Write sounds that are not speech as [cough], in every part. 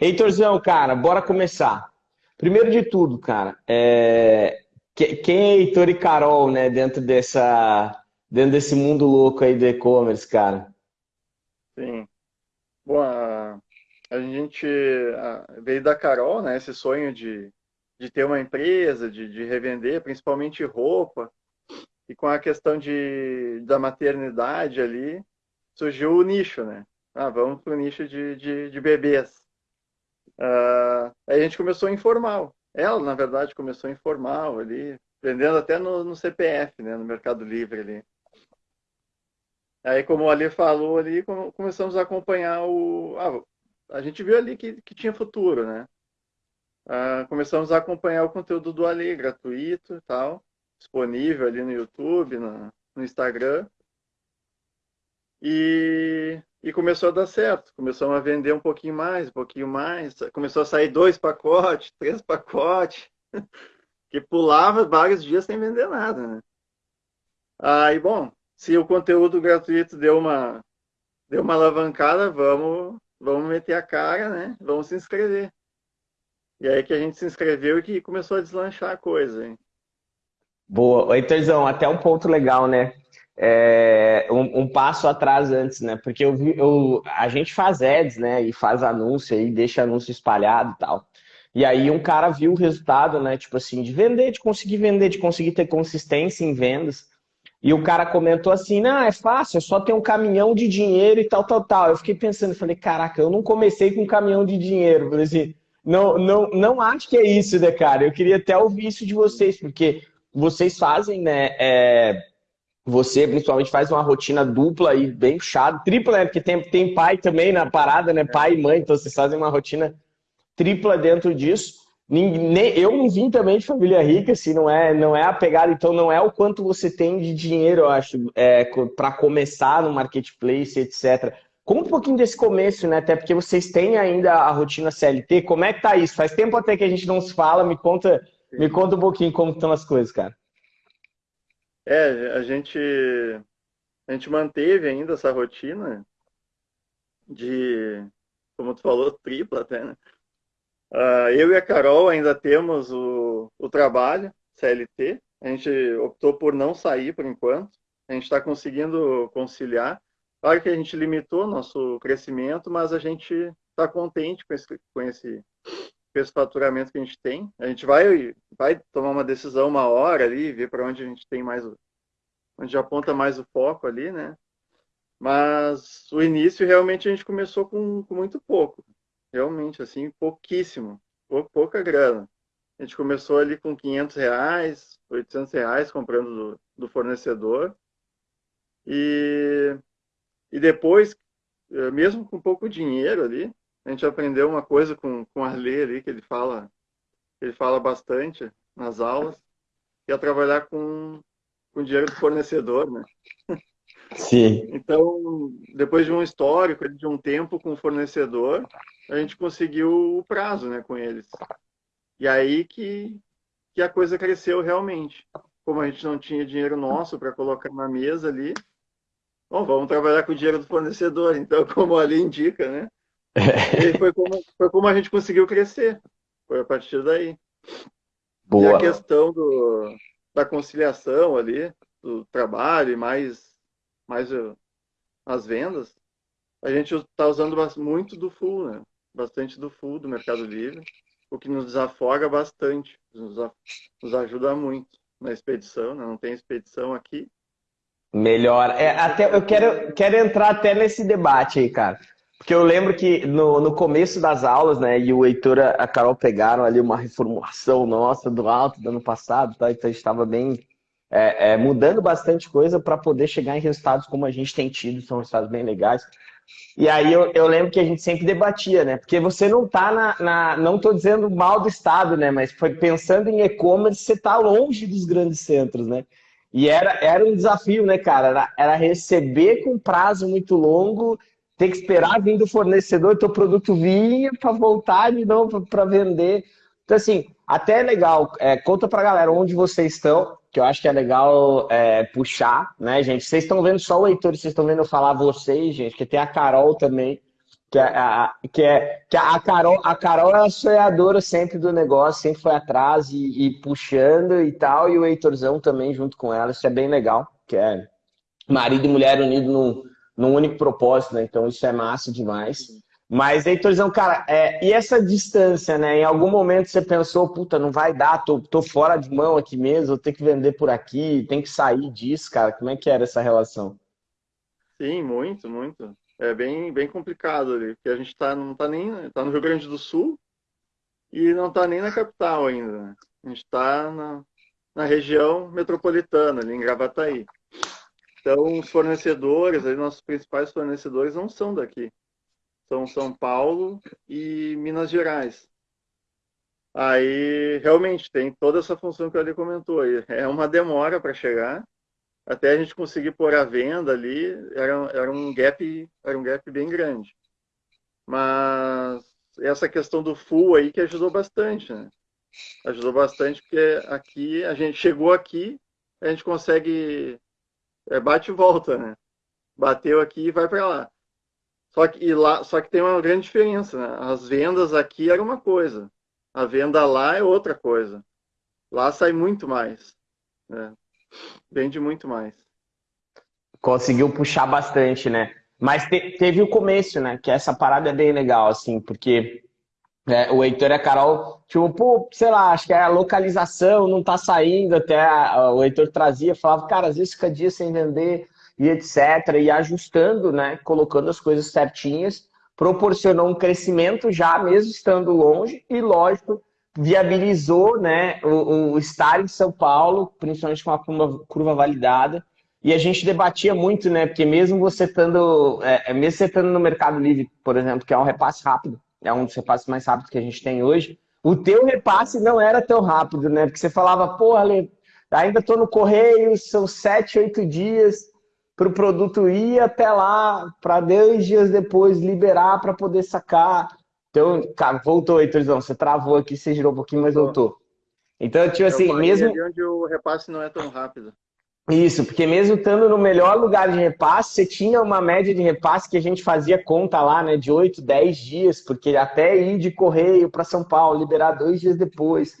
Heitorzão, cara, bora começar. Primeiro de tudo, cara, é... quem é Heitor e Carol, né, dentro dessa, dentro desse mundo louco aí do e-commerce, cara? Sim. Bom, a, a gente veio da Carol, né, esse sonho de, de ter uma empresa, de, de revender, principalmente roupa, e com a questão de, da maternidade ali, surgiu o nicho, né? Ah, vamos para o nicho de, de, de bebês. Uh, aí a gente começou informal. Ela, na verdade, começou informal ali, vendendo até no, no CPF, né, no Mercado Livre ali. Aí, como o Ali falou ali, começamos a acompanhar o... Ah, a gente viu ali que, que tinha futuro, né? Uh, começamos a acompanhar o conteúdo do Ali, gratuito e tal, disponível ali no YouTube, no, no Instagram. E e começou a dar certo. Começamos a vender um pouquinho mais, um pouquinho mais. Começou a sair dois pacotes, três pacotes. [laughs] que pulava vários dias sem vender nada, né? Aí, bom, se o conteúdo gratuito deu uma, deu uma alavancada, vamos, vamos meter a cara, né? Vamos se inscrever. E aí que a gente se inscreveu e que começou a deslanchar a coisa, hein? Boa. Heitorzão, até um ponto legal, né? É, um, um, passo atrás antes, né? Porque eu eu, a gente faz ads, né? E faz anúncio aí, deixa anúncio espalhado e tal. E aí um cara viu o resultado, né? Tipo assim, de vender, de conseguir vender, de conseguir ter consistência em vendas. E o cara comentou assim, não, é fácil, é só ter um caminhão de dinheiro e tal, tal, tal. Eu fiquei pensando, falei, caraca, eu não comecei com um caminhão de dinheiro. Falei assim, não, não, não acho que é isso, né, cara? Eu queria até ouvir isso de vocês, porque vocês fazem, né? É você, principalmente, faz uma rotina dupla e bem puxada, tripla, né? Porque tem, tem pai também na parada, né? Pai e mãe, então vocês fazem uma rotina tripla dentro disso. Eu não vim também de família rica, assim, não é, não é a pegada, então não é o quanto você tem de dinheiro, eu acho, é, para começar no marketplace, etc. Conta um pouquinho desse começo, né? Até porque vocês têm ainda a rotina CLT. Como é que tá isso? Faz tempo até que a gente não se fala, me conta, me conta um pouquinho como estão as coisas, cara. É, a gente, a gente manteve ainda essa rotina de, como tu falou, tripla até, né? Uh, eu e a Carol ainda temos o, o trabalho CLT. A gente optou por não sair por enquanto. A gente está conseguindo conciliar. Claro que a gente limitou nosso crescimento, mas a gente está contente com esse, com esse esse faturamento que a gente tem. A gente vai, vai tomar uma decisão uma hora ali, ver para onde a gente tem mais, onde aponta mais o foco ali, né? Mas o início realmente a gente começou com, com muito pouco, realmente assim pouquíssimo, pouca grana. A gente começou ali com 500 reais, 800 reais comprando do, do fornecedor e, e depois, eh, mesmo com pouco dinheiro ali, a gente aprendeu uma coisa com, com Arley ali, que ele fala, ele fala bastante nas aulas, que é trabalhar com, com dinheiro do fornecedor, né? Sim. Então, depois de um histórico, de um tempo com o fornecedor, a gente conseguiu o prazo, né, com eles. E aí que, que a coisa cresceu realmente. Como a gente não tinha dinheiro nosso para colocar na mesa ali, bom, vamos trabalhar com o dinheiro do fornecedor. Então, [laughs] como ali indica, né? E foi como, foi como a gente conseguiu crescer. Foi a partir daí. Boa. E a questão do, da conciliação ali, do trabalho e mais, mais as vendas, a gente está usando muito do full, né? Bastante do full do Mercado Livre, o que nos desafoga bastante, nos, nos ajuda muito na expedição, né? Não tem expedição aqui. Melhor. É, até, eu quero, quero entrar até nesse debate aí, cara. Porque eu lembro que no, no começo das aulas, né, e o Heitor e a Carol pegaram ali uma reformulação nossa do alto do ano passado, tá? então a gente estava bem é, é, mudando bastante coisa para poder chegar em resultados como a gente tem tido, são resultados bem legais. E aí eu, eu lembro que a gente sempre debatia, né? Porque você não tá na. na não estou dizendo mal do Estado, né? Mas foi pensando em e-commerce, você está longe dos grandes centros, né? E era, era um desafio, né, cara? Era, era receber com prazo muito longo ter que esperar vir do fornecedor, teu produto vinha para voltar de novo para vender. Então, assim, até é legal. É, conta para galera onde vocês estão, que eu acho que é legal é, puxar, né, gente? Vocês estão vendo só o Heitor, vocês estão vendo eu falar vocês, gente, que tem a Carol também. Que, é, a, que, é, que a, Carol, a Carol é a sonhadora sempre do negócio, sempre foi atrás e, e, puxando e tal, e o Heitorzão também junto com ela, isso é bem legal, que é marido e mulher unidos num, num único propósito, né? Então isso é massa demais. Mas, Heitorzão, cara, é, e essa distância, né? Em algum momento você pensou, puta, não vai dar, tô, tô fora de mão aqui mesmo, vou ter que vender por aqui, tem que sair disso, cara. Como é que era essa relação? Sim, muito, muito é bem, bem complicado ali, porque a gente tá, não está nem tá no Rio Grande do Sul e não está nem na capital ainda. Né? A gente está na, na região metropolitana, ali em Gravataí. Então, os fornecedores, aí, nossos principais fornecedores não são daqui. São São Paulo e Minas Gerais. Aí, realmente, tem toda essa função que ele comentou. É uma demora para chegar, até a gente conseguir pôr a venda ali, era, era, um gap, era um gap bem grande. Mas essa questão do full aí que ajudou bastante, né? Ajudou bastante porque aqui, a gente chegou aqui, a gente consegue, é, bate e volta, né? Bateu aqui e vai para lá. Só que, lá. só que tem uma grande diferença, né? As vendas aqui era uma coisa, a venda lá é outra coisa. Lá sai muito mais. Né? Vende muito mais. Conseguiu puxar bastante, né? Mas te, teve o começo, né? Que essa parada é bem legal, assim, porque é, o Heitor e a Carol, tipo, pô, sei lá, acho que a localização não tá saindo, até a, o Heitor trazia, falava, cara, às vezes fica dia sem vender e etc. E ajustando, né? Colocando as coisas certinhas, proporcionou um crescimento já, mesmo estando longe, e lógico, viabilizou né, o, o, estar em São Paulo, principalmente com a curva, curva, validada. E a gente debatia muito, né? Porque mesmo você estando, é, é, mesmo você estando no Mercado Livre, por exemplo, que é um repasse rápido, é um dos repasses mais rápidos que a gente tem hoje, o teu repasse não era tão rápido, né? Porque você falava, pô, Ale, ainda estou no correio, são sete, oito dias para o produto ir até lá, para dois dias depois liberar para poder sacar. Então, cara, voltou, Heitorzão. Você travou aqui, você girou um pouquinho, mas voltou. Então, tipo assim, mesmo. Ali onde o repasse não é tão rápido. Isso, porque mesmo estando no melhor lugar de repasse, você tinha uma média de repasse que a gente fazia conta lá, né, de 8, 10 dias, porque até ir de correio para São Paulo, liberar dois dias depois,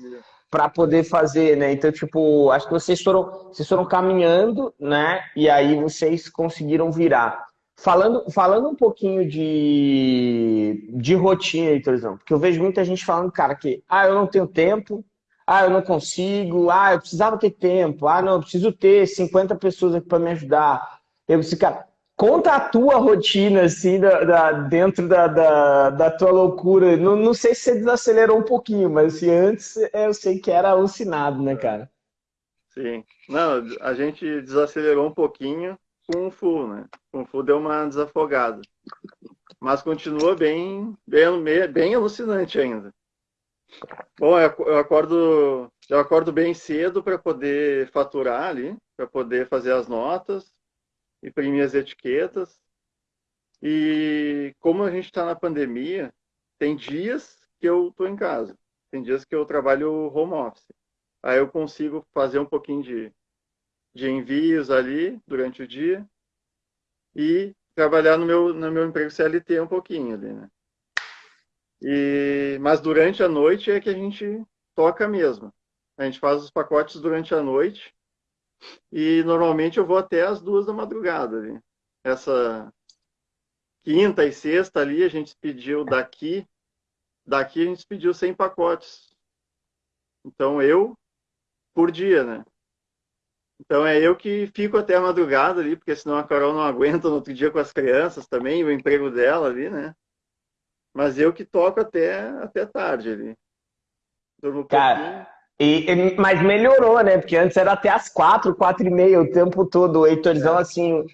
para poder fazer, né? Então, tipo, acho que vocês foram, vocês foram caminhando, né? E aí vocês conseguiram virar. Falando, falando um pouquinho de, de rotina, Heitorzão, porque eu vejo muita gente falando, cara, que ah, eu não tenho tempo, ah, eu não consigo, ah, eu precisava ter tempo, ah, não, eu preciso ter 50 pessoas aqui para me ajudar. Eu disse, cara, conta a tua rotina, assim, da, da dentro da, da, da, tua loucura. Não, não sei se você desacelerou um pouquinho, mas assim, antes eu sei que era alucinado, né, cara? Sim. Não, a gente desacelerou um pouquinho, Kung Fu, né? Kung Fu deu uma desafogada. Mas continua bem, bem, bem alucinante ainda. Bom, eu acordo, eu acordo bem cedo para poder faturar ali, para poder fazer as notas, imprimir as etiquetas. E como a gente está na pandemia, tem dias que eu estou em casa, tem dias que eu trabalho home office. Aí eu consigo fazer um pouquinho de de envios ali durante o dia e trabalhar no meu, no meu emprego CLT um pouquinho ali, né? E, mas durante a noite é que a gente toca mesmo. A gente faz os pacotes durante a noite e normalmente eu vou até as duas da madrugada. Essa quinta e sexta ali a gente pediu daqui, daqui a gente pediu 100 pacotes. Então eu por dia, né? Então é eu que fico até a madrugada ali, porque senão a Carol não aguenta no outro dia com as crianças também, o emprego dela ali, né? Mas eu que toco até, até tarde ali. Durmo Cara, e, mas melhorou, né? Porque antes era até as quatro, quatro e meia o tempo todo. O Heitorzão, é. assim,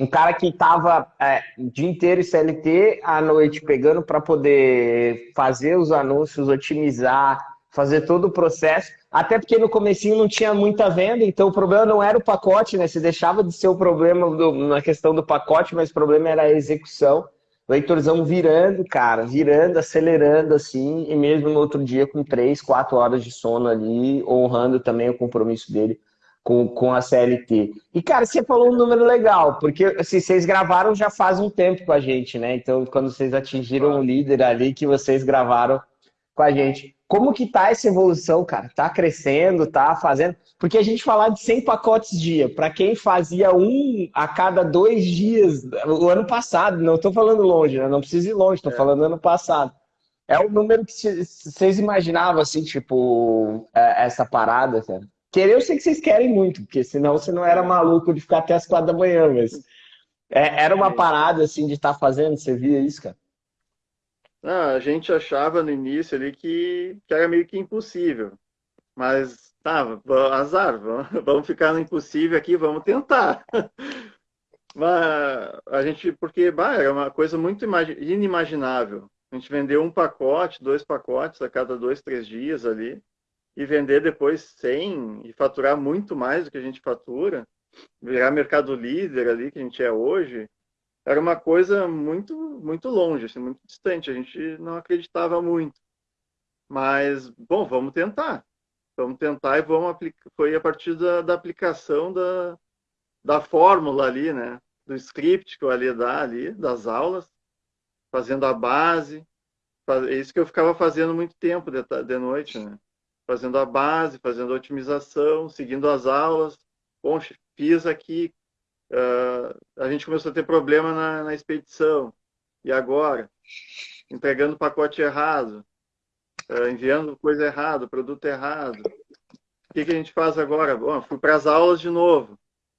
um cara que tava é, o dia inteiro em CLT, à noite pegando para poder fazer os anúncios, otimizar, fazer todo o processo. Até porque no comecinho não tinha muita venda, então o problema não era o pacote, né? Você deixava de ser o problema do, na questão do pacote, mas o problema era a execução. O Heitorzão virando, cara, virando, acelerando assim, e mesmo no outro dia com três, quatro horas de sono ali, honrando também o compromisso dele com, com a CLT. E, cara, você falou um número legal, porque assim, vocês gravaram já faz um tempo com a gente, né? Então, quando vocês atingiram o líder ali, que vocês gravaram com a gente. Como que tá essa evolução, cara? Tá crescendo, tá fazendo? Porque a gente falar de 100 pacotes dia, para quem fazia um a cada dois dias, o ano passado, não estou falando longe, né? não precisa ir longe, estou é. falando ano passado. É o número que vocês imaginavam, assim, tipo, é, essa parada, cara? Querer, eu sei que vocês querem muito, porque senão você não era maluco de ficar até as quatro da manhã, mas é, era uma parada, assim, de estar tá fazendo, você via isso, cara? Ah, a gente achava no início ali que, que era meio que impossível. Mas tá, azar, vamos, [laughs] vamos ficar no impossível aqui, vamos tentar. [laughs] Mas a gente, porque bah, era uma coisa muito inimaginável. A gente vendeu um pacote, dois pacotes a cada dois, três dias ali, e vender depois 100 e faturar muito mais do que a gente fatura, virar mercado líder ali que a gente é hoje, era uma coisa muito muito longe, assim, muito distante. A gente não acreditava muito. Mas, bom, vamos tentar. Vamos tentar e vamos aplicar. Foi a partir da, da aplicação da, da fórmula ali, né? Do script que eu ali dá ali, das aulas, fazendo a base. É isso que eu ficava fazendo muito tempo de, de noite, né? Fazendo a base, fazendo a otimização, seguindo as aulas. Bom, fiz aqui, Uh, a gente começou a ter problema na, na expedição. E agora? Entregando pacote errado, uh, enviando coisa errada, produto errado. O que, que a gente faz agora? Bom, fui para as aulas de novo.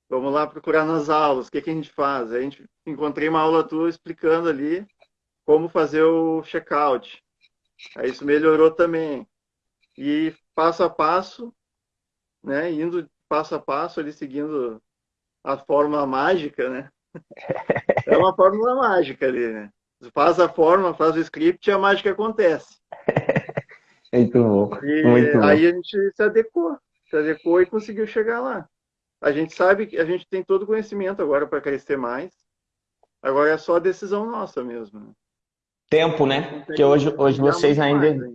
Vamos lá procurar nas aulas. O que, que a gente faz? A gente encontrei uma aula tua explicando ali como fazer o checkout. Aí isso melhorou também. E passo a passo, né, indo passo a passo ali seguindo a fórmula mágica, né? É uma fórmula mágica ali, né? Faz a fórmula, faz o script e a mágica acontece. [laughs] Muito bom. E Muito bom. aí a gente se adequou, se adequou e conseguiu chegar lá. A gente sabe que a gente tem todo o conhecimento agora para crescer mais. Agora é só a decisão nossa mesmo. Né? Tempo, né? Porque hoje, hoje vocês ainda, ainda,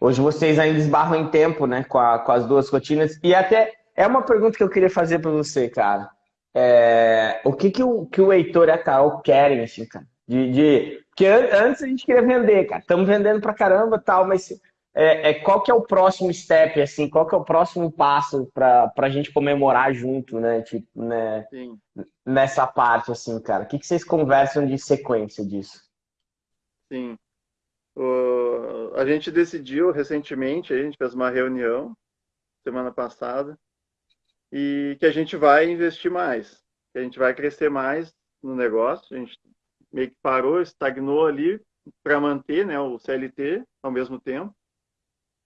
Hoje vocês ainda esbarram em tempo, né? Com, a, com as duas rotinas. E até é uma pergunta que eu queria fazer para você, cara. É, o que, que, o, que o Heitor e a Carol querem, assim, cara? De, de... Porque antes a gente queria vender, cara. Estamos vendendo pra caramba tal, mas é, é, qual que é o próximo step, assim? Qual que é o próximo passo para a gente comemorar junto, né? Tipo, né? Sim. Nessa parte, assim, cara. O que, que vocês conversam de sequência disso? Sim. O... A gente decidiu recentemente, a gente fez uma reunião semana passada, e que a gente vai investir mais, que a gente vai crescer mais no negócio. A gente meio que parou, estagnou ali para manter né, o CLT ao mesmo tempo.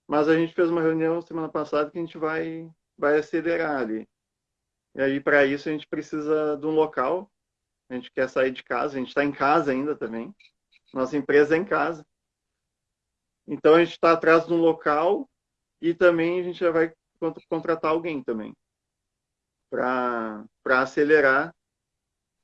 Mas a gente fez uma reunião semana passada que a gente vai, vai acelerar ali. E aí, para isso, a gente precisa de um local. A gente quer sair de casa, a gente está em casa ainda também. Nossa empresa é em casa. Então, a gente está atrás de um local e também a gente já vai contratar alguém também para acelerar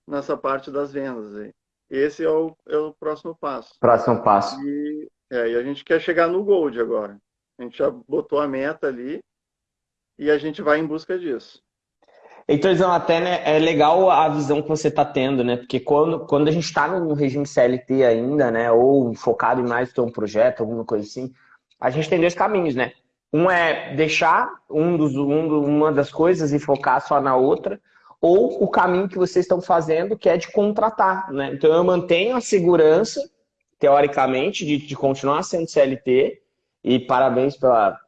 nessa parte das vendas. Aí. Esse é o, é o próximo passo. Próximo passo. E, é, e a gente quer chegar no Gold agora. A gente já botou a meta ali e a gente vai em busca disso. Então, até né, é legal a visão que você está tendo, né? Porque quando, quando a gente está no regime CLT ainda, né? Ou focado em mais ter um projeto, alguma coisa assim, a gente tem dois caminhos, né? Um é deixar um dos, um, uma das coisas e focar só na outra, ou o caminho que vocês estão fazendo, que é de contratar. Né? Então eu mantenho a segurança, teoricamente, de, de continuar sendo CLT, e parabéns pela.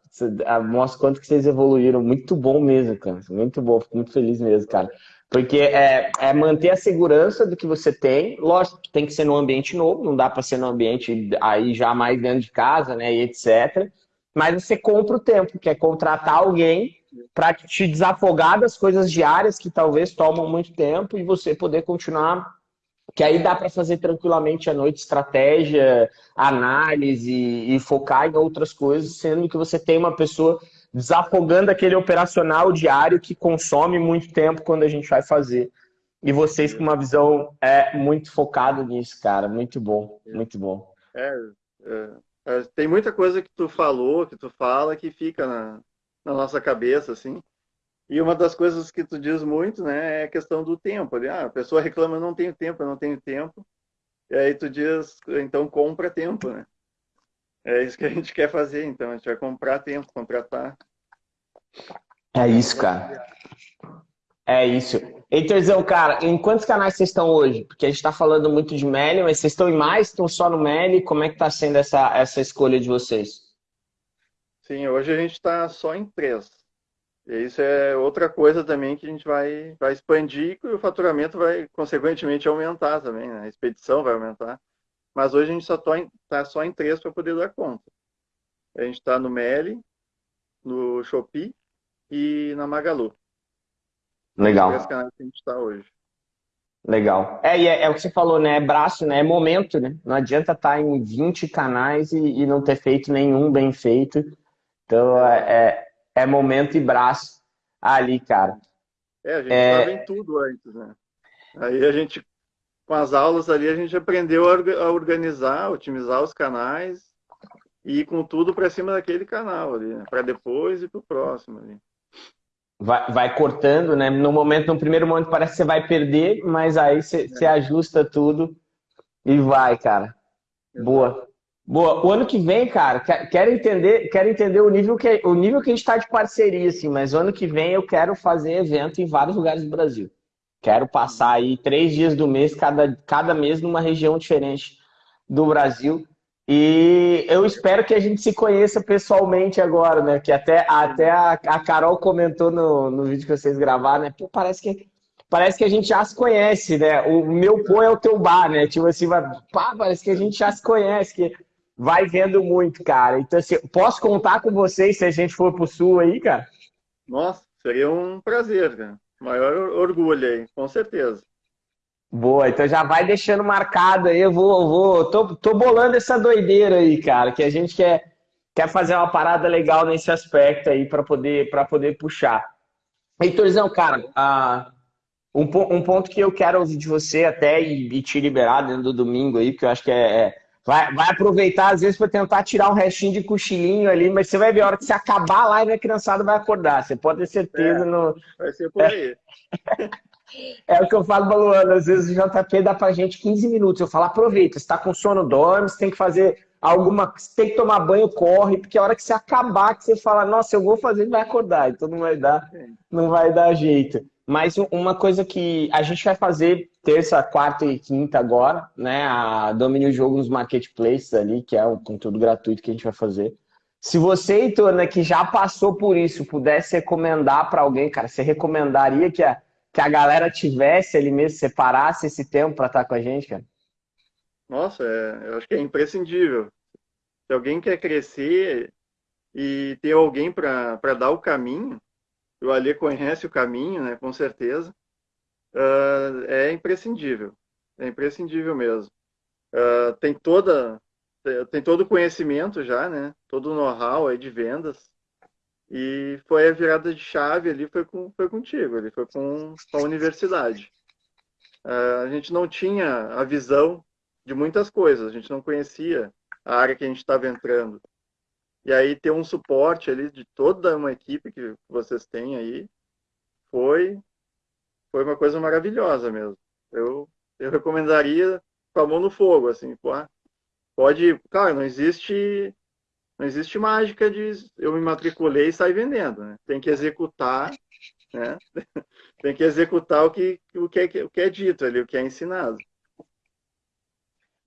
Mostra quanto que vocês evoluíram. Muito bom mesmo, cara. Muito bom, fico muito feliz mesmo, cara. Porque é, é manter a segurança do que você tem. Lógico tem que ser num ambiente novo, não dá para ser num ambiente aí já mais dentro de casa, né? E etc mas você compra o tempo, que é contratar alguém para te desafogar das coisas diárias que talvez tomam muito tempo e você poder continuar. Que aí dá para fazer tranquilamente à noite estratégia, análise e focar em outras coisas, sendo que você tem uma pessoa desafogando aquele operacional diário que consome muito tempo quando a gente vai fazer. E vocês com uma visão é muito focada nisso, cara. Muito bom, muito bom. É, é é, tem muita coisa que tu falou, que tu fala, que fica na, na nossa cabeça, assim. E uma das coisas que tu diz muito, né, é a questão do tempo. Ah, a pessoa reclama, não tenho tempo, eu não tenho tempo. E aí tu diz, então compra tempo, né? É isso que a gente quer fazer, então. A gente vai comprar tempo, contratar. É isso, cara. É isso. Eitorzão, cara, em quantos canais vocês estão hoje? Porque a gente está falando muito de Meli, mas vocês estão em mais? Estão só no Meli? Como é que está sendo essa, essa escolha de vocês? Sim, hoje a gente está só em três. E isso é outra coisa também que a gente vai, vai expandir e o faturamento vai, consequentemente, aumentar também, né? A expedição vai aumentar. Mas hoje a gente só está tá só em três para poder dar conta. A gente está no Meli, no Shopee e na Magalu. Legal. Três canais que a gente está hoje. Legal. É, e é, é, o que você falou, né? É braço, né? É momento, né? Não adianta estar tá em 20 canais e, e não ter feito nenhum bem feito. Então, é, é, é momento e braço ali, cara. É, a gente estava é... em tudo antes, né? Aí a gente, com as aulas ali, a gente aprendeu a organizar, otimizar os canais e ir com tudo para cima daquele canal ali, né? para depois e para o próximo ali vai, vai cortando, né? No momento, no primeiro momento parece que você vai perder, mas aí você, você ajusta tudo e vai, cara. Boa. Boa. O ano que vem, cara, quero entender, quero entender o nível que o nível que a gente está de parceria, assim, mas o ano que vem eu quero fazer evento em vários lugares do Brasil. Quero passar aí três dias do mês, cada, cada mês numa região diferente do Brasil. E eu espero que a gente se conheça pessoalmente agora, né? Que até, até a, a Carol comentou no, no vídeo que vocês gravaram, né? Pô, parece que, parece que a gente já se conhece, né? O meu pô é o teu bar, né? Tipo assim, vai, pá, parece que a gente já se conhece, que vai vendo muito, cara. Então, assim, posso contar com vocês se a gente for pro sul aí, cara? Nossa, seria um prazer, cara. Maior orgulho aí, com certeza. Boa, então já vai deixando marcado aí, eu vou, vou tô, tô bolando essa doideira aí, cara, que a gente quer, quer fazer uma parada legal nesse aspecto aí para poder, poder puxar. Heitorzão, cara, uh, um, um ponto que eu quero ouvir de você até e, e te liberar dentro do domingo aí, que eu acho que é, é vai, vai aproveitar às vezes para tentar tirar um restinho de cochilinho ali, mas você vai ver a hora que você acabar a live a criançada vai acordar, você pode ter certeza. É, no... Vai ser por aí. [laughs] É o que eu falo pra Luana, às vezes o JP dá pra gente 15 minutos. Eu falo, aproveita, você tá com sono, dorme, você tem que fazer alguma. Você tem que tomar banho, corre, porque a hora que você acabar, que você fala, nossa, eu vou fazer, vai acordar, então não vai dar, não vai dar jeito. Mas uma coisa que a gente vai fazer terça, quarta e quinta agora, né? A Domínio Jogo nos marketplaces ali, que é o conteúdo gratuito que a gente vai fazer. Se você, Heitor, né, que já passou por isso, pudesse recomendar para alguém, cara, você recomendaria que a que a galera tivesse ali mesmo, separasse esse tempo para estar com a gente, cara? Nossa, é, eu acho que é imprescindível. Se alguém quer crescer e ter alguém para dar o caminho, o Alê conhece o caminho, né, com certeza, uh, é imprescindível. É imprescindível mesmo. Uh, tem toda tem todo o conhecimento já, né? Todo o know-how aí de vendas. E foi a virada de chave ali, foi, com, foi contigo, ali foi com, com a universidade. Uh, a gente não tinha a visão de muitas coisas, a gente não conhecia a área que a gente estava entrando. E aí ter um suporte ali de toda uma equipe que vocês têm aí foi foi uma coisa maravilhosa mesmo. Eu, eu recomendaria com a mão no fogo, assim, pô, pode, cara, não existe não existe mágica de eu me matriculei e sair vendendo. Né? Tem que executar, né? [laughs] tem que executar o que, o, que é, o que é dito ali, o que é ensinado.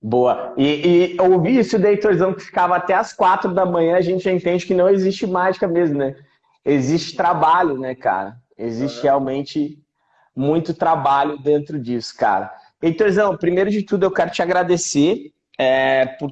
Boa. E, e ouvir isso daí, Torzão, que ficava até as quatro da manhã, a gente já entende que não existe mágica mesmo, né? Existe trabalho, né, cara? Existe realmente muito trabalho dentro disso, cara. Heitorzão, primeiro de tudo eu quero te agradecer é, por,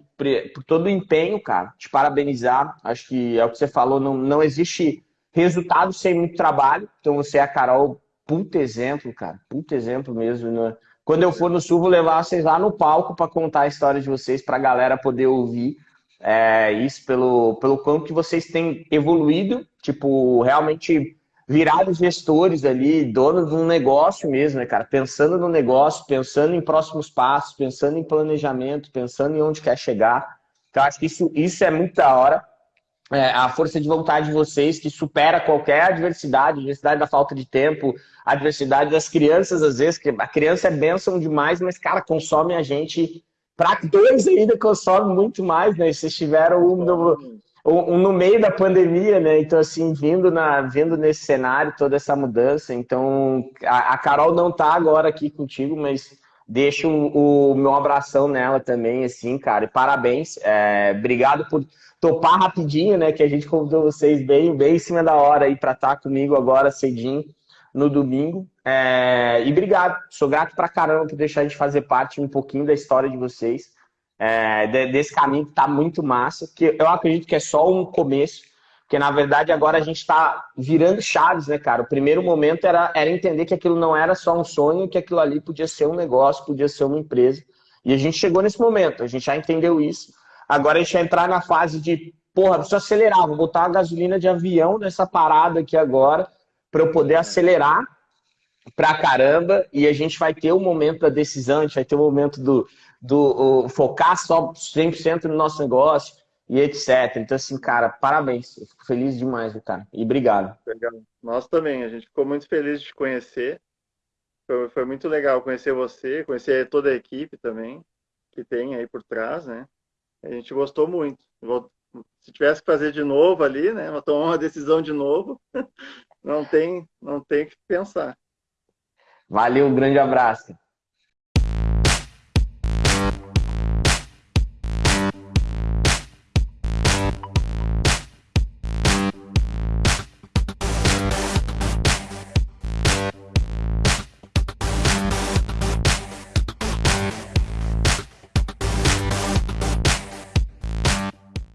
por, todo o empenho, cara. Te parabenizar. Acho que é o que você falou, não, não existe resultado sem muito trabalho. Então você é a Carol, puta exemplo, cara. Puta exemplo mesmo. Né? Quando eu for no Sul, vou levar vocês lá no palco para contar a história de vocês, para a galera poder ouvir. É, isso pelo, pelo quanto que vocês têm evoluído, tipo, realmente virados gestores ali, donos de um negócio mesmo, né, cara? Pensando no negócio, pensando em próximos passos, pensando em planejamento, pensando em onde quer chegar. Então, acho que isso, isso é muito da hora. é, a força de vontade de vocês que supera qualquer adversidade, adversidade da falta de tempo, adversidade das crianças, às vezes, que a criança é bênção demais, mas, cara, consome a gente. Para dois ainda consome muito mais, né? Vocês tiveram um no, meio da pandemia, né? Então, assim, vindo, na, vindo nesse cenário, toda essa mudança. Então, a, a Carol não tá agora aqui contigo, mas deixo o, o meu abração nela também, assim, cara. E parabéns. É, obrigado por topar rapidinho, né? Que a gente convidou vocês bem, bem em cima da hora aí para estar tá comigo agora cedinho no domingo. É, e obrigado, sou grato pra caramba por deixar a gente fazer parte um pouquinho da história de vocês, é, desse caminho que tá muito massa, que eu acredito que é só um começo, porque na verdade agora a gente está virando chaves, né, cara? O primeiro momento era, era entender que aquilo não era só um sonho, que aquilo ali podia ser um negócio, podia ser uma empresa. E a gente chegou nesse momento, a gente já entendeu isso. Agora a gente vai entrar na fase de, porra, preciso acelerar, vou botar a gasolina de avião nessa parada aqui agora, para eu poder acelerar pra caramba, e a gente vai ter o momento da decisão, a gente vai ter o momento do, do focar só 100% no nosso negócio e etc. Então, assim, cara, parabéns. Eu fico feliz demais, cara. E obrigado. Legal. Nós também. A gente ficou muito feliz de te conhecer. Foi, foi muito legal conhecer você, conhecer toda a equipe também que tem aí por trás, né? A gente gostou muito. Se tivesse que fazer de novo ali, né? Tomar uma decisão de novo, [laughs] não tem, não tem que pensar. Valeu, um grande abraço.